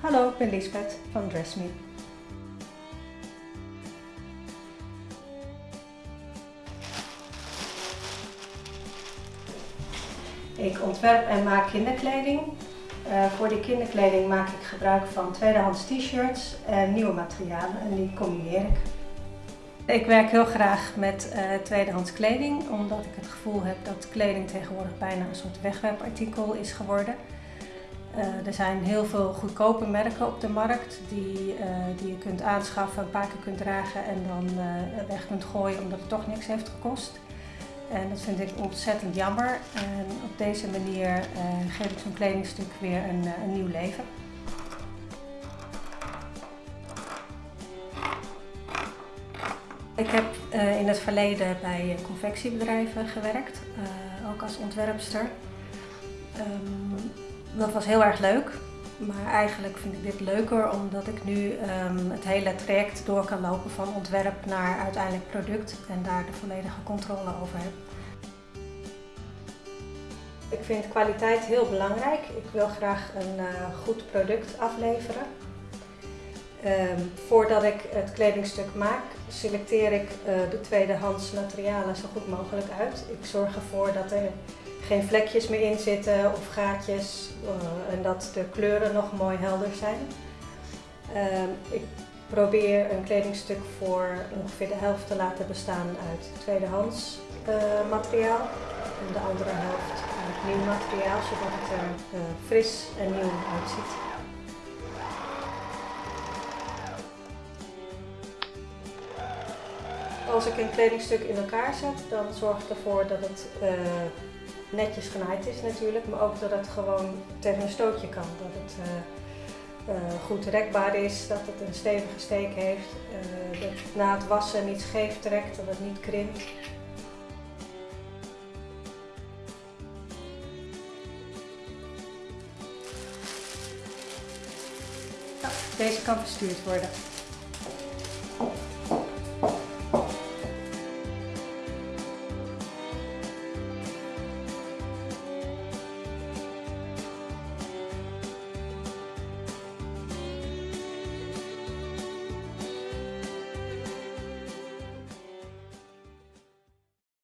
Hallo, ik ben Lisbeth van DressMe. Ik ontwerp en maak kinderkleding. Uh, voor die kinderkleding maak ik gebruik van tweedehands t-shirts en nieuwe materialen en die combineer ik. Ik werk heel graag met uh, tweedehands kleding, omdat ik het gevoel heb dat kleding tegenwoordig bijna een soort wegwerpartikel is geworden. Uh, er zijn heel veel goedkope merken op de markt die, uh, die je kunt aanschaffen, een paar keer kunt dragen en dan weg kunt gooien omdat het toch niks heeft gekost. En dat vind ik ontzettend jammer. En op deze manier geef ik zo'n kledingstuk weer een, een nieuw leven. Ik heb in het verleden bij confectiebedrijven gewerkt, ook als ontwerpster. Um, dat was heel erg leuk, maar eigenlijk vind ik dit leuker omdat ik nu um, het hele traject door kan lopen van ontwerp naar uiteindelijk product en daar de volledige controle over heb. Ik vind kwaliteit heel belangrijk. Ik wil graag een uh, goed product afleveren. Um, voordat ik het kledingstuk maak, selecteer ik uh, de tweedehands materialen zo goed mogelijk uit. Ik zorg ervoor dat er geen vlekjes meer in zitten of gaatjes uh, en dat de kleuren nog mooi helder zijn. Uh, ik probeer een kledingstuk voor ongeveer de helft te laten bestaan uit tweedehands uh, materiaal en de andere helft uit nieuw materiaal, zodat het er uh, fris en nieuw uitziet. Als ik een kledingstuk in elkaar zet, dan zorg ik ervoor dat het netjes genaaid is natuurlijk, maar ook dat het gewoon tegen een stootje kan. Dat het uh, uh, goed rekbaar is, dat het een stevige steek heeft, dat het na het wassen niet scheef trekt, dat het niet krimpt. Deze kan verstuurd worden.